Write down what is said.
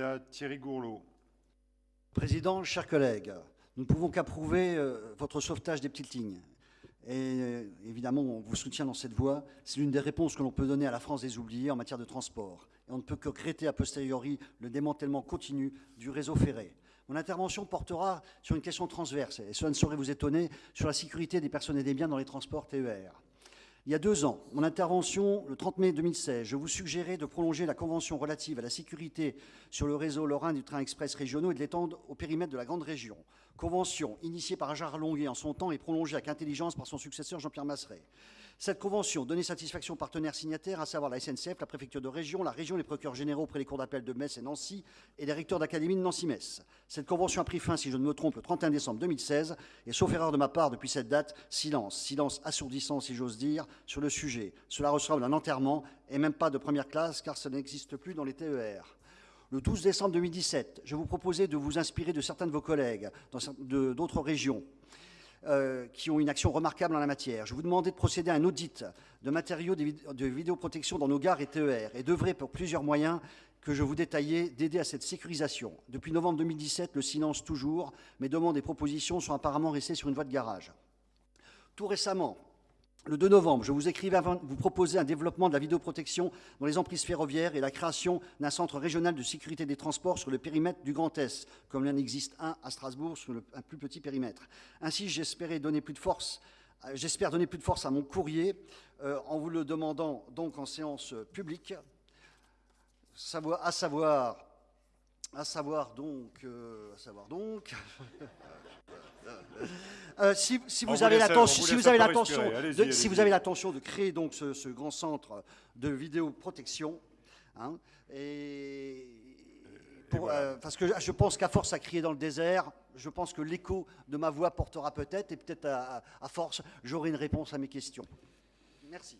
à Thierry. Président, chers collègues, nous ne pouvons qu'approuver euh, votre sauvetage des petites lignes. Et euh, évidemment, on vous soutient dans cette voie. C'est l'une des réponses que l'on peut donner à la France des oubliés en matière de transport. Et on ne peut que regretter a posteriori le démantèlement continu du réseau ferré. Mon intervention portera sur une question transverse, et cela ne saurait vous étonner, sur la sécurité des personnes et des biens dans les transports TER. Il y a deux ans, mon intervention, le 30 mai 2016, je vous suggérais de prolonger la convention relative à la sécurité sur le réseau lorrain du train express régionaux et de l'étendre au périmètre de la grande région. Convention initiée par Gérard Longuet en son temps et prolongée avec intelligence par son successeur Jean-Pierre Masseret. Cette convention donnait satisfaction aux partenaires signataires, à savoir la SNCF, la préfecture de région, la région, les procureurs généraux près les cours d'appel de Metz et Nancy et les recteurs d'académie de Nancy-Metz. Cette convention a pris fin, si je ne me trompe, le 31 décembre 2016 et sauf erreur de ma part depuis cette date, silence, silence assourdissant si j'ose dire, sur le sujet. Cela ressemble à un enterrement et même pas de première classe car ça n'existe plus dans les TER. Le 12 décembre 2017, je vous proposais de vous inspirer de certains de vos collègues d'autres régions euh, qui ont une action remarquable en la matière. Je vous demandais de procéder à un audit de matériaux de vidéoprotection dans nos gares et TER et d'œuvrer pour plusieurs moyens que je vous détaillais d'aider à cette sécurisation. Depuis novembre 2017, le silence toujours, mes demandes et propositions sont apparemment restées sur une voie de garage. Tout récemment, le 2 novembre, je vous écrivais avant vous proposer un développement de la vidéoprotection dans les emprises ferroviaires et la création d'un centre régional de sécurité des transports sur le périmètre du Grand Est, comme il en existe un à Strasbourg sur un plus petit périmètre. Ainsi, de euh, J'espère donner plus de force à mon courrier euh, en vous le demandant donc en séance publique, à savoir, à savoir donc, euh, à savoir donc, Euh, si, vous avez l'attention, si vous avez l'attention, si vous avez l'attention de créer donc ce, grand centre de vidéoprotection, hein, et euh, parce que je pense qu'à force à crier dans le désert, je pense que l'écho de ma voix portera peut-être, et peut-être à force, j'aurai une réponse à mes questions. Merci.